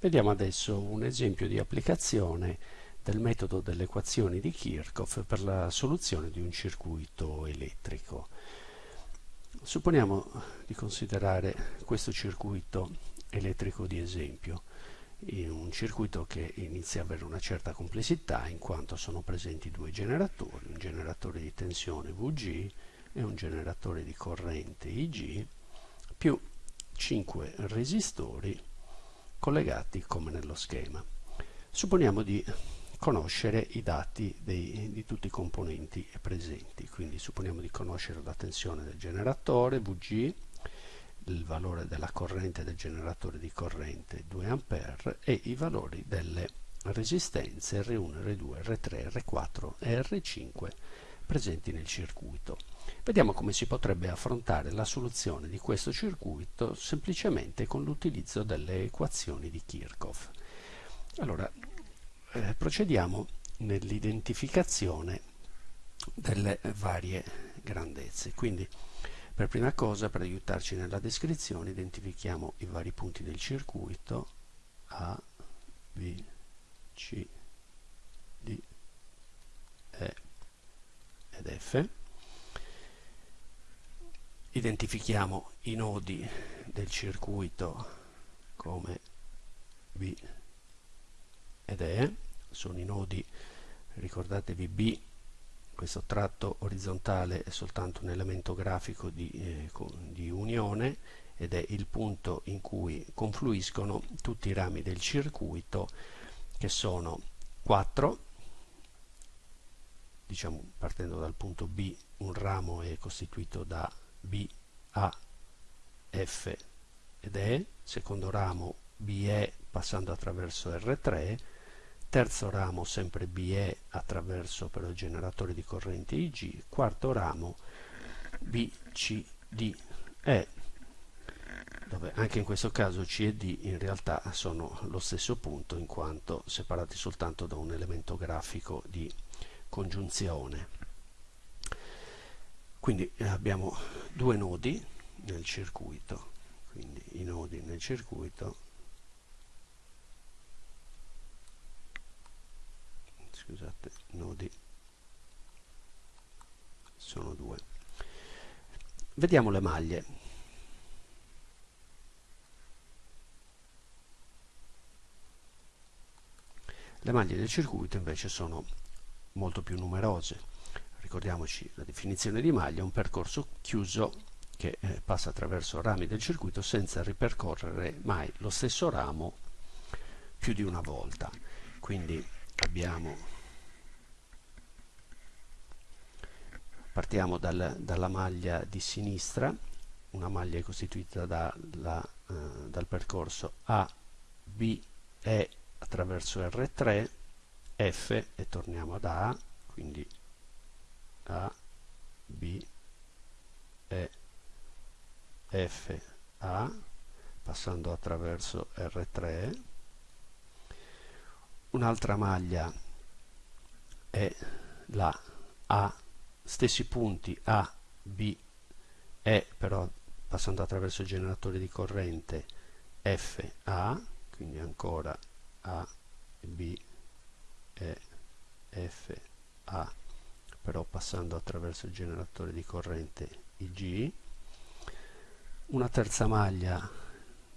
Vediamo adesso un esempio di applicazione del metodo delle equazioni di Kirchhoff per la soluzione di un circuito elettrico. Supponiamo di considerare questo circuito elettrico di esempio, un circuito che inizia ad avere una certa complessità in quanto sono presenti due generatori, un generatore di tensione VG e un generatore di corrente IG, più 5 resistori collegati come nello schema. Supponiamo di conoscere i dati dei, di tutti i componenti presenti, quindi supponiamo di conoscere la tensione del generatore VG, il valore della corrente del generatore di corrente 2 A e i valori delle resistenze R1, R2, R3, R4 e R5 presenti nel circuito. Vediamo come si potrebbe affrontare la soluzione di questo circuito semplicemente con l'utilizzo delle equazioni di Kirchhoff. Allora, eh, procediamo nell'identificazione delle varie grandezze. Quindi, per prima cosa, per aiutarci nella descrizione, identifichiamo i vari punti del circuito A, B, C, D, E ed F. Identifichiamo i nodi del circuito come B ed E. Sono i nodi ricordatevi B questo tratto orizzontale è soltanto un elemento grafico di, eh, di unione ed è il punto in cui confluiscono tutti i rami del circuito che sono 4 diciamo partendo dal punto B un ramo è costituito da B, A, F ed E, secondo ramo BE passando attraverso R3, terzo ramo sempre BE attraverso però il generatore di corrente IG, quarto ramo BCDE, dove anche in questo caso C e D in realtà sono lo stesso punto in quanto separati soltanto da un elemento grafico di congiunzione. Quindi eh, abbiamo due nodi nel circuito, quindi i nodi nel circuito scusate, nodi sono due. Vediamo le maglie. Le maglie del circuito invece sono molto più numerose ricordiamoci la definizione di maglia, un percorso chiuso che eh, passa attraverso rami del circuito senza ripercorrere mai lo stesso ramo più di una volta. Quindi abbiamo partiamo dal, dalla maglia di sinistra, una maglia costituita da, la, eh, dal percorso A, B, E attraverso R3, F e torniamo ad A, quindi a, B, E, F, A, passando attraverso R3. Un'altra maglia è la A, stessi punti A, B, E, però passando attraverso il generatore di corrente F, A, quindi ancora A, B, E, F, A però passando attraverso il generatore di corrente IG una terza maglia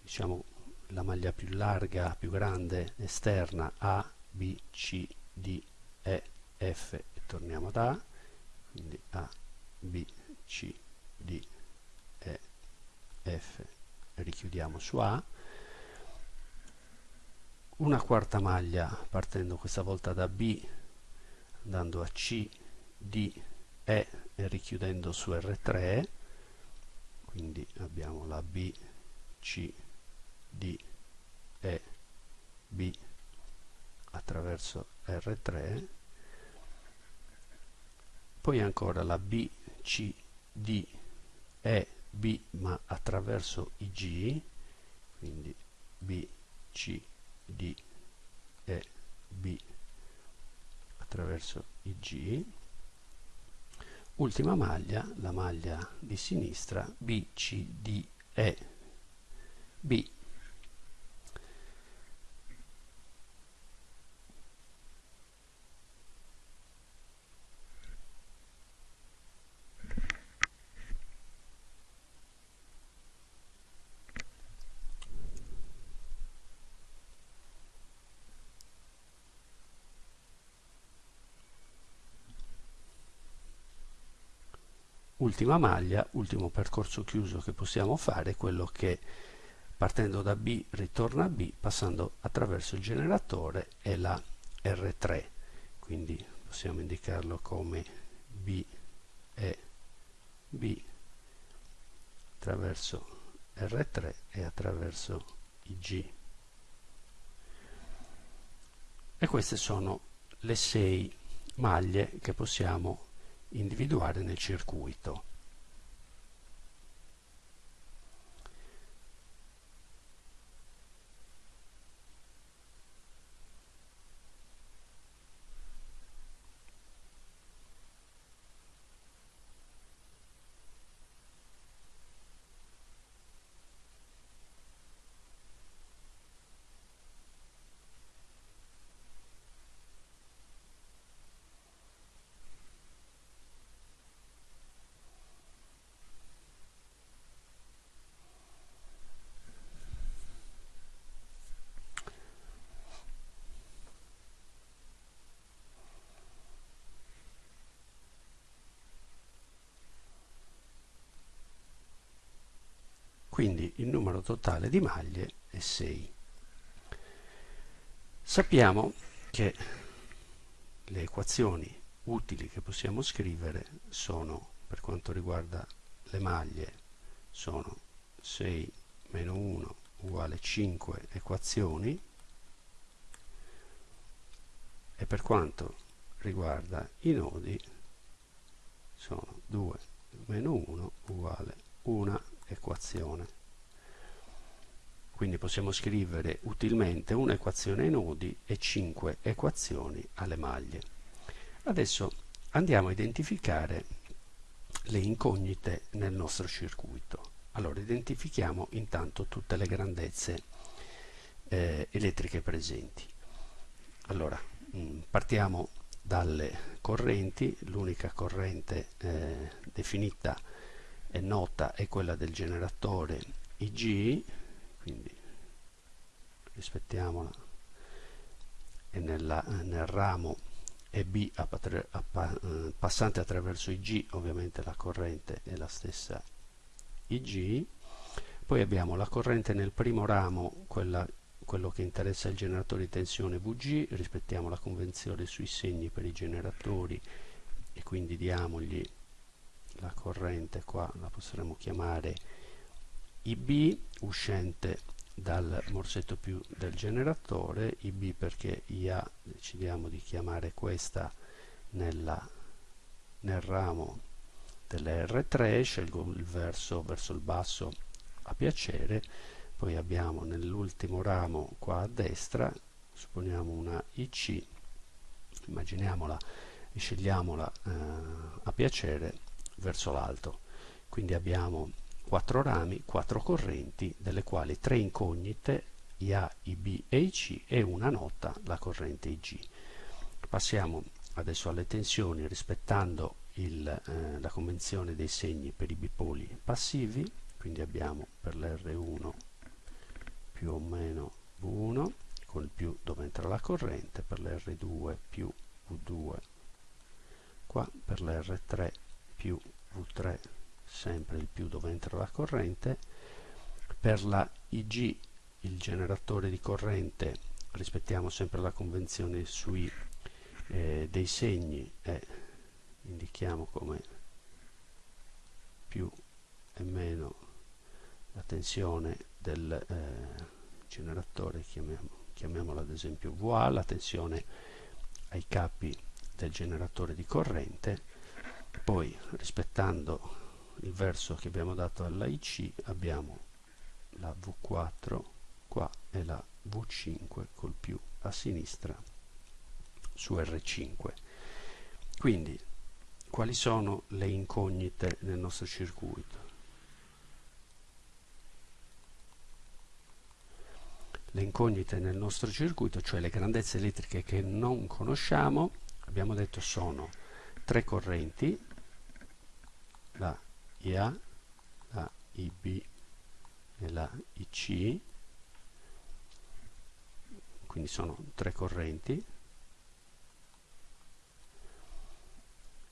diciamo la maglia più larga, più grande, esterna A, B, C, D, E, F e torniamo ad A quindi A, B, C, D, E, F e richiudiamo su A una quarta maglia partendo questa volta da B andando a C di E e richiudendo su R3 quindi abbiamo la B, C, D, E, B attraverso R3 poi ancora la B, C, D, E, B ma attraverso i G. Quindi B, C, D, E, B attraverso i G ultima maglia, la maglia di sinistra, B, C, D, E, B. ultima maglia, ultimo percorso chiuso che possiamo fare è quello che partendo da B ritorna a B passando attraverso il generatore e la R3 quindi possiamo indicarlo come B e B attraverso R3 e attraverso IG e queste sono le sei maglie che possiamo individuare nel circuito quindi il numero totale di maglie è 6 sappiamo che le equazioni utili che possiamo scrivere sono per quanto riguarda le maglie sono 6 meno 1 uguale 5 equazioni. E per quanto riguarda i nodi sono 2 meno 1 uguale 1 equazione. Quindi possiamo scrivere utilmente un'equazione ai nodi e 5 equazioni alle maglie. Adesso andiamo a identificare le incognite nel nostro circuito. Allora, identifichiamo intanto tutte le grandezze eh, elettriche presenti. Allora, mh, mm, partiamo dalle correnti, l'unica corrente eh, definita è nota è quella del generatore IG quindi rispettiamola e nella, nel ramo EB eh, passante attraverso IG ovviamente la corrente è la stessa IG poi abbiamo la corrente nel primo ramo quella, quello che interessa il generatore di tensione VG rispettiamo la convenzione sui segni per i generatori e quindi diamogli la corrente qua la potremmo chiamare IB uscente dal morsetto più del generatore. IB perché IA decidiamo di chiamare questa nella, nel ramo delle R3 scelgo il verso verso il basso a piacere. Poi abbiamo nell'ultimo ramo qua a destra supponiamo una IC immaginiamola e scegliamola eh, a piacere verso l'alto. Quindi abbiamo quattro rami, quattro correnti, delle quali tre incognite, IA, IB e IC e una nota, la corrente IG. Passiamo adesso alle tensioni rispettando il, eh, la convenzione dei segni per i bipoli passivi, quindi abbiamo per l'R1 più o meno V1, con il più dove entra la corrente, per l'R2 più V2 qua, per l'R3 più V3 sempre il più dove entra la corrente per la IG il generatore di corrente rispettiamo sempre la convenzione sui eh, dei segni e indichiamo come più e meno la tensione del eh, generatore chiamiamo, chiamiamola ad esempio VA la tensione ai capi del generatore di corrente poi rispettando il verso che abbiamo dato alla IC abbiamo la V4 qua e la V5 col più a sinistra su R5 quindi quali sono le incognite nel nostro circuito? Le incognite nel nostro circuito cioè le grandezze elettriche che non conosciamo abbiamo detto sono tre correnti, la IA, la IB e la IC, quindi sono tre correnti,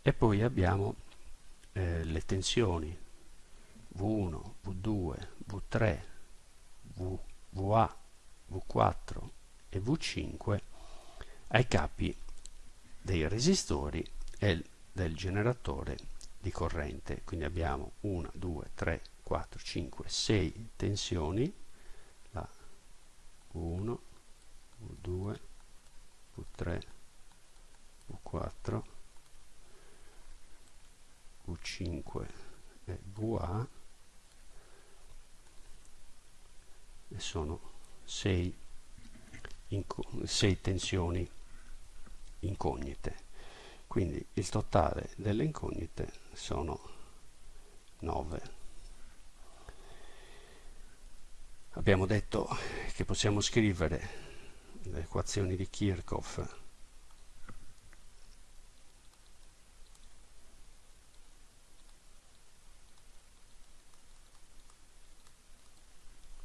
e poi abbiamo eh, le tensioni. V1, V2, V3, v, VA, V4 e V5 ai capi dei resistori e del generatore di corrente. Quindi abbiamo 1, 2, 3, 4, 5, 6 tensioni, la V1, V2, V3, V4, V5 e VA e sono 6, 6 tensioni incognite quindi il totale delle incognite sono 9 abbiamo detto che possiamo scrivere le equazioni di Kirchhoff.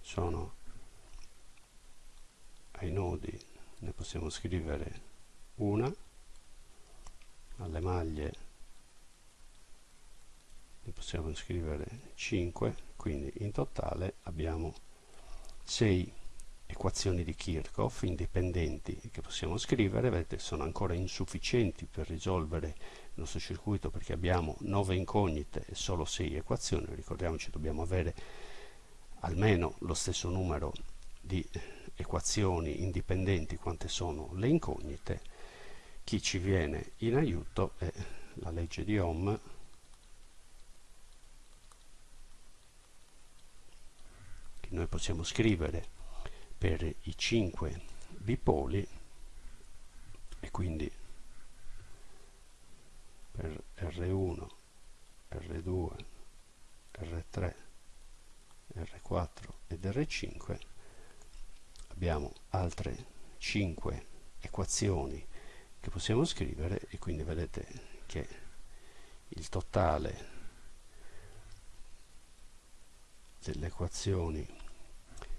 Sono ai nodi ne possiamo scrivere una alle maglie ne possiamo scrivere 5 quindi in totale abbiamo 6 equazioni di Kirchhoff indipendenti che possiamo scrivere. Vedete sono ancora insufficienti per risolvere il nostro circuito perché abbiamo 9 incognite e solo 6 equazioni. Ricordiamoci dobbiamo avere almeno lo stesso numero di equazioni indipendenti quante sono le incognite, chi ci viene in aiuto è la legge di Ohm. Che noi possiamo scrivere per i 5 bipoli e quindi per R1, R2, R3 R4 ed R5 abbiamo altre 5 equazioni che possiamo scrivere e quindi vedete che il totale delle equazioni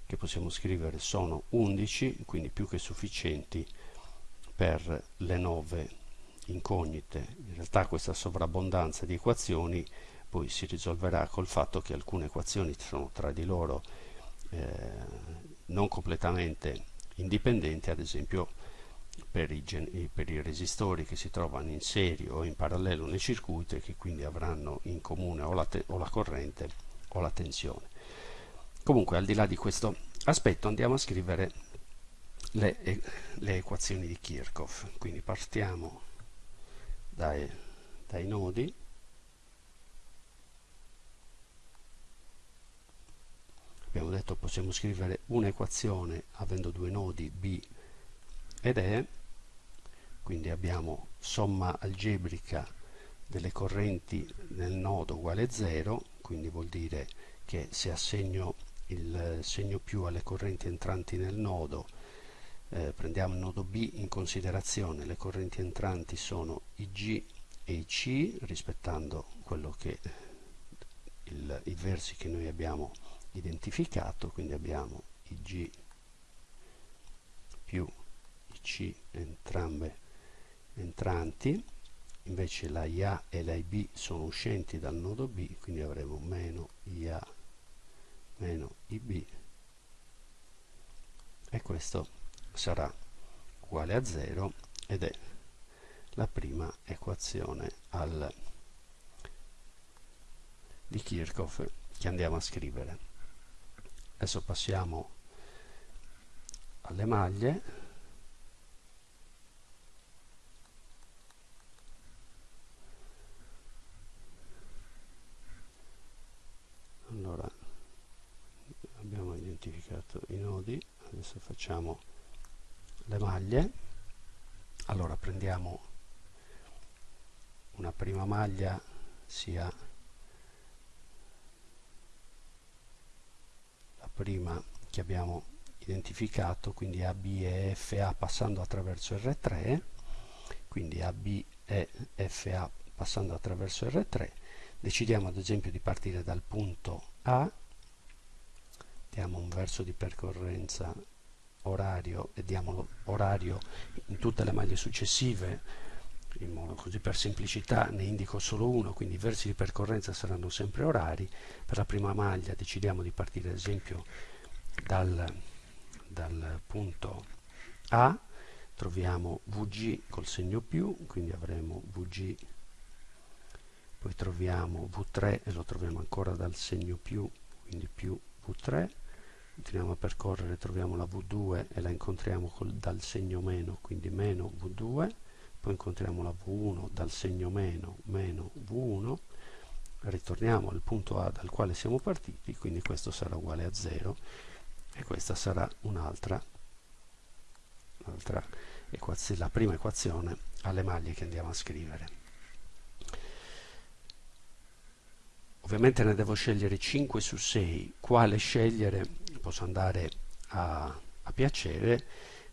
che possiamo scrivere sono 11 quindi più che sufficienti per le 9 incognite. In realtà questa sovrabbondanza di equazioni poi si risolverà col fatto che alcune equazioni sono tra di loro eh, non completamente indipendenti, ad esempio per i, per i, resistori che si trovano in serie o in parallelo nel circuito e che quindi avranno in comune o la, o la corrente o la tensione. Comunque al di là di questo aspetto andiamo a scrivere le, le equazioni di Kirchhoff, quindi partiamo dai, dai nodi abbiamo detto possiamo scrivere un'equazione avendo due nodi b ed e quindi abbiamo somma algebrica delle correnti nel nodo uguale 0 quindi vuol dire che se assegno il segno più alle correnti entranti nel nodo eh, prendiamo il nodo B in considerazione le correnti entranti sono i G e i C rispettando quello che il, i versi che noi abbiamo identificato, quindi abbiamo i G più C entrambe entranti, invece la IA e la IB sono uscenti dal nodo B, quindi avremo meno IA meno IB e questo sarà uguale a 0 ed è la prima equazione al, di Kirchhoff che andiamo a scrivere. Adesso passiamo alle maglie allora abbiamo identificato i nodi adesso facciamo le maglie. Allora prendiamo una prima maglia sia prima che abbiamo identificato, quindi AB e FA passando attraverso R3, quindi AB e FA passando attraverso R3, decidiamo ad esempio di partire dal punto A, diamo un verso di percorrenza orario e diamo orario in tutte le maglie successive in modo così per semplicità ne indico solo uno, quindi i versi di percorrenza saranno sempre orari. Per la prima maglia decidiamo di partire ad esempio dal, dal punto A, troviamo VG col segno più, quindi avremo VG, poi troviamo V3 e lo troviamo ancora dal segno più, quindi più V3, continuiamo a percorrere, troviamo la V2 e la incontriamo col, dal segno meno, quindi meno V2, poi incontriamo la V1 dal segno meno, meno V1, ritorniamo al punto A dal quale siamo partiti, quindi questo sarà uguale a 0 e questa sarà un'altra equazione, la prima equazione alle maglie che andiamo a scrivere. Ovviamente ne devo scegliere 5 su 6, quale scegliere posso andare a, a piacere,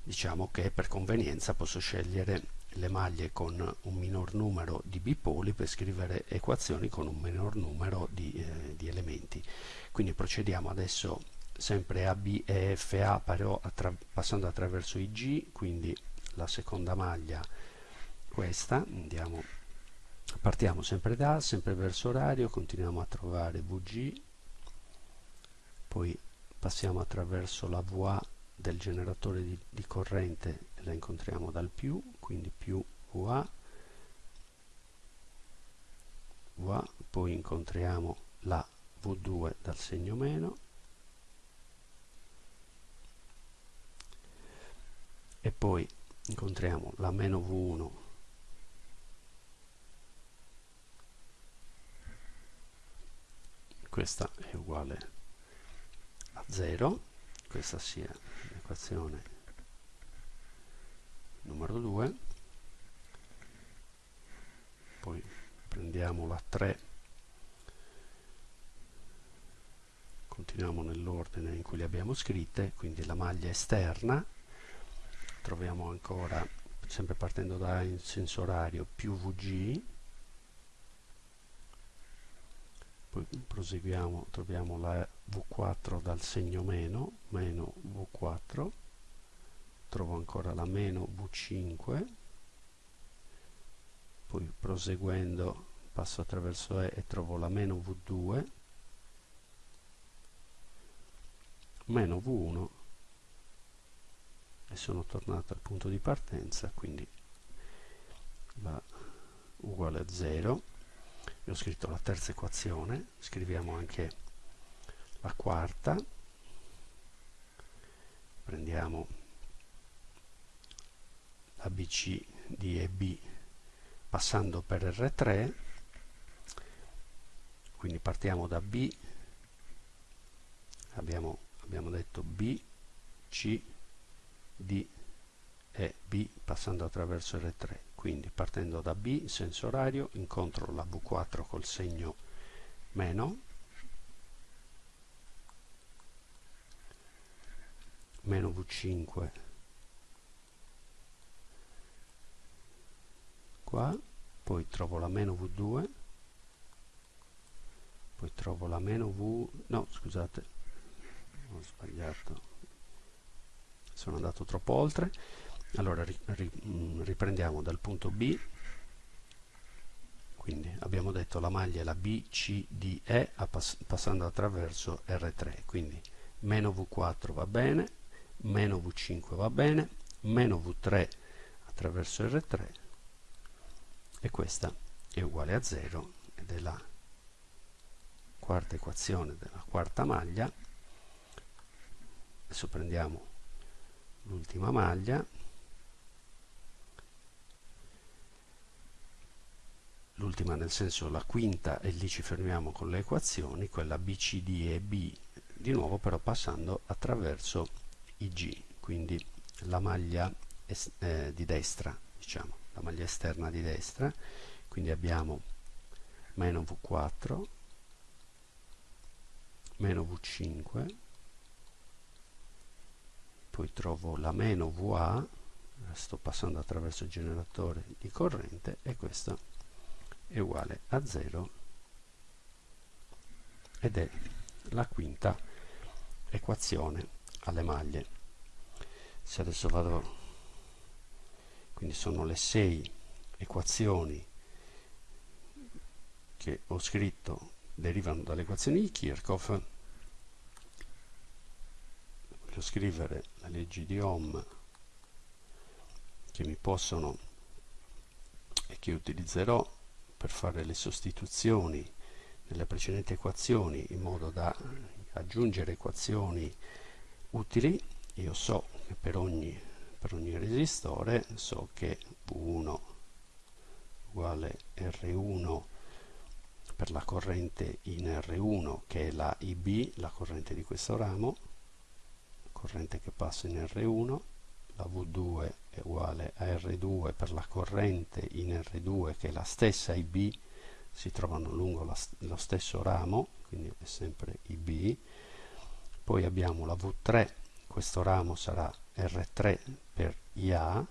diciamo che per convenienza posso scegliere le maglie con un minor numero di bipoli per scrivere equazioni con un minor numero di, eh, di elementi. Quindi procediamo adesso sempre A, B e F, A però attra passando attraverso i G, quindi la seconda maglia questa, andiamo, partiamo sempre da A, sempre verso orario, continuiamo a trovare VG, poi passiamo attraverso la VA del generatore di, di corrente la incontriamo dal più, quindi più VA, VA, poi incontriamo la V2 dal segno meno, e poi incontriamo la meno V1 questa è uguale 0 questa sia l'equazione numero 2 poi prendiamo la 3 continuiamo nell'ordine in cui le abbiamo scritte quindi la maglia esterna. Troviamo ancora sempre partendo da in senso orario più VG. Poi proseguiamo troviamo la V4 dal segno meno meno V4 trovo ancora la meno V5 poi proseguendo passo attraverso E e trovo la meno V2 meno V1 e sono tornato al punto di partenza quindi va uguale a 0 e ho scritto la terza equazione scriviamo anche la quarta. Prendiamo la BC di EB passando per R3 quindi partiamo da B. Abbiamo, abbiamo detto B C D e B passando attraverso R3 quindi partendo da B senso orario incontro la V4 col segno meno meno V5 qua poi trovo la meno V2 poi trovo la meno V no scusate ho sbagliato sono andato troppo oltre. Allora ri, ri, mm, riprendiamo dal punto B. Quindi abbiamo detto la maglia è la B, C, D, E pass passando attraverso R3 quindi meno V4 va bene meno V5 va bene meno V3 attraverso R3 e questa è uguale a 0 ed è la quarta equazione della quarta maglia. Adesso prendiamo l'ultima maglia. L'ultima nel senso la quinta e lì ci fermiamo con le equazioni quella BCD e B di nuovo però passando attraverso i G quindi la maglia eh, di destra diciamo la maglia esterna di destra. Quindi abbiamo meno V4 meno V5 poi trovo la meno VA sto passando attraverso il generatore di corrente e questo è uguale a 0 ed è la quinta equazione alle maglie se adesso vado quindi sono le 6 equazioni che ho scritto derivano dalle equazioni di Kirchhoff. Voglio scrivere le leggi di Ohm che mi possono e che utilizzerò per fare le sostituzioni nelle precedenti equazioni in modo da aggiungere equazioni utili. Io so per ogni, per ogni resistore so che V1 uguale R1 per la corrente in R1 che è la IB, la corrente di questo ramo, corrente che passa in R1, la V2 è uguale a R2 per la corrente in R2 che è la stessa IB, si trovano lungo la, lo stesso ramo, quindi è sempre IB, poi abbiamo la V3, questo ramo sarà R3 per IA,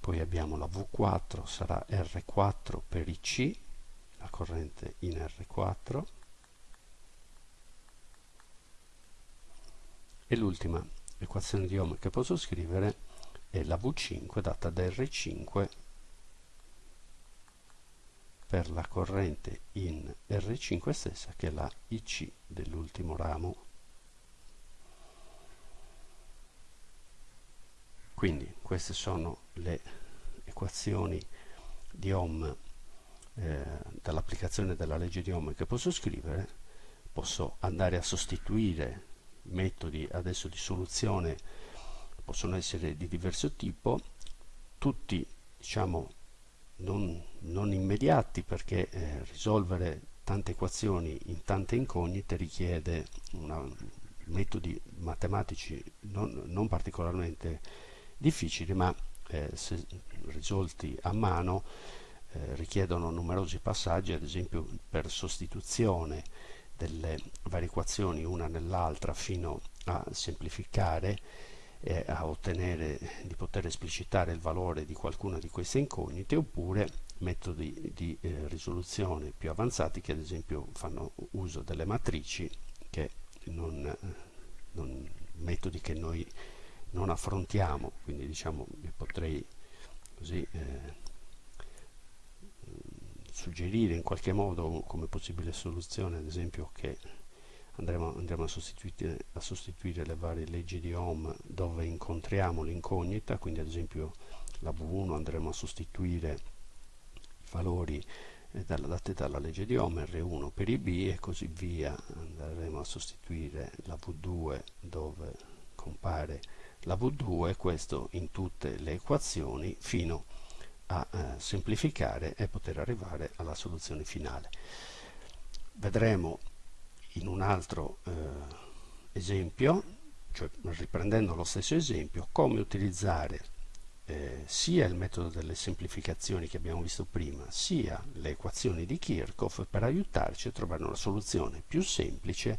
poi abbiamo la V4 sarà R4 per IC la corrente in R4 e l'ultima equazione di Ohm che posso scrivere è la V5 data da R5 per la corrente in R5 stessa che è la IC dell'ultimo ramo. Quindi queste sono le equazioni di Ohm eh, dall'applicazione della legge di Ohm che posso scrivere. Posso andare a sostituire metodi adesso di soluzione possono essere di diverso tipo. Tutti diciamo non, non immediati perché eh, risolvere tante equazioni in tante incognite richiede una, metodi matematici non, non particolarmente difficili ma eh, se risolti a mano eh, richiedono numerosi passaggi ad esempio per sostituzione delle varie equazioni una nell'altra fino a semplificare e a ottenere di poter esplicitare il valore di qualcuna di queste incognite oppure metodi di eh, risoluzione più avanzati che ad esempio fanno uso delle matrici che non, non metodi che noi non affrontiamo, quindi diciamo potrei così eh, suggerire in qualche modo come possibile soluzione, ad esempio che andremo, andremo a, sostituire, a, sostituire, le varie leggi di Ohm dove incontriamo l'incognita, quindi ad esempio la V1 andremo a sostituire i valori eh, dati dalla legge di Ohm, R1 per i B e così via, andremo a sostituire la V2 dove compare la V2 questo in tutte le equazioni fino a eh, semplificare e poter arrivare alla soluzione finale. Vedremo in un altro eh, esempio, cioè riprendendo lo stesso esempio, come utilizzare eh, sia il metodo delle semplificazioni che abbiamo visto prima, sia le equazioni di Kirchhoff per aiutarci a trovare una soluzione più semplice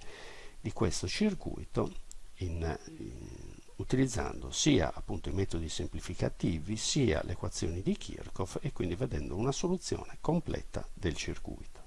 di questo circuito in, in utilizzando sia appunto i metodi semplificativi sia le equazioni di Kirchhoff e quindi vedendo una soluzione completa del circuito.